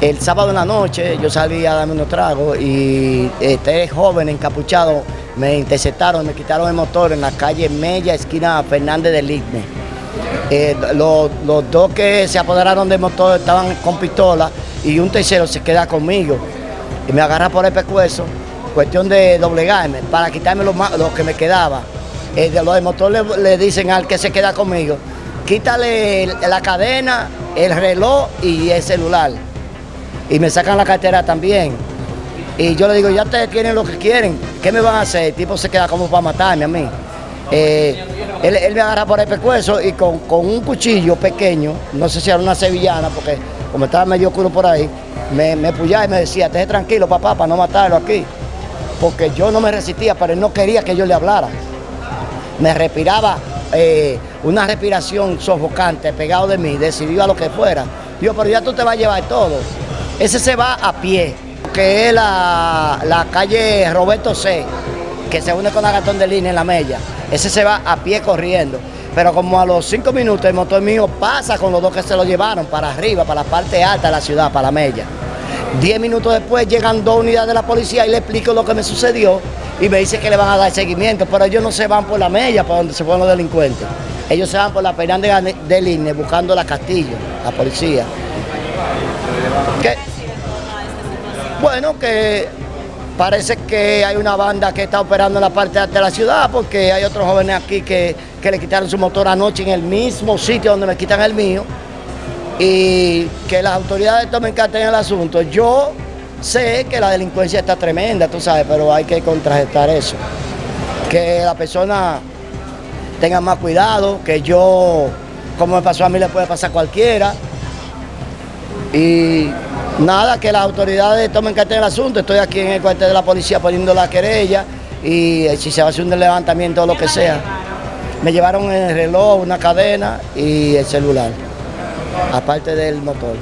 El sábado en la noche yo salí a darme unos tragos y este joven encapuchado me interceptaron, me quitaron el motor en la calle Mella, esquina Fernández del Igne. Eh, los, dos que se apoderaron del motor estaban con pistola y un tercero se queda conmigo y me agarra por el pescuezo, cuestión de doblegarme, para quitarme lo, que me quedaba. Eh, los del motor le, dicen al que se queda conmigo, quítale la cadena, el reloj y el celular. Y me sacan la cartera también. Y yo le digo, ya ustedes tienen lo que quieren, ¿qué me van a hacer? El tipo se queda como para matarme a mí. Eh, él, me agarra por el pescuezo y con, un cuchillo pequeño, no sé si era una sevillana, porque como estaba medio oscuro por ahí, me, me y me decía, esté tranquilo papá, para no matarlo aquí. Porque yo no me resistía, pero él no quería que yo le hablara. Me respiraba eh, una respiración sofocante pegado de mí, decidió a lo que fuera. Yo, pero ya tú te vas a llevar todo. Ese se va a pie que es la, calle Roberto C, que se une con Agatón de Línea en la Mella. Ese se va a pie corriendo. Pero como a los cinco minutos el motor mío pasa con los dos que se lo llevaron para arriba, para la parte alta de la ciudad, para la Mella. Diez minutos después llegan dos unidades de la policía y le explico lo que me sucedió y me dice que le van a dar seguimiento, pero ellos no se van por la Mella, por donde se fueron los delincuentes. Ellos se van por la Fernández de Línea buscando la Castillo, la policía. ¿Qué? Bueno, que parece que hay una banda que está operando en la parte de la ciudad porque hay otros jóvenes aquí que, le quitaron su motor anoche en el mismo sitio donde me quitan el mío y que las autoridades tomen carta en el asunto. Yo sé que la delincuencia está tremenda, tú sabes, pero hay que contrarrestar eso. Que la persona tenga más cuidado, que yo, como me pasó a mí, le puede pasar a cualquiera. Y Nada, que las autoridades tomen cartel del asunto. Estoy aquí en el cuartel de la policía poniendo la querella y eh, si se va a hacer un levantamiento o lo que sea. Me llevaron el reloj, una cadena y el celular, aparte del motor.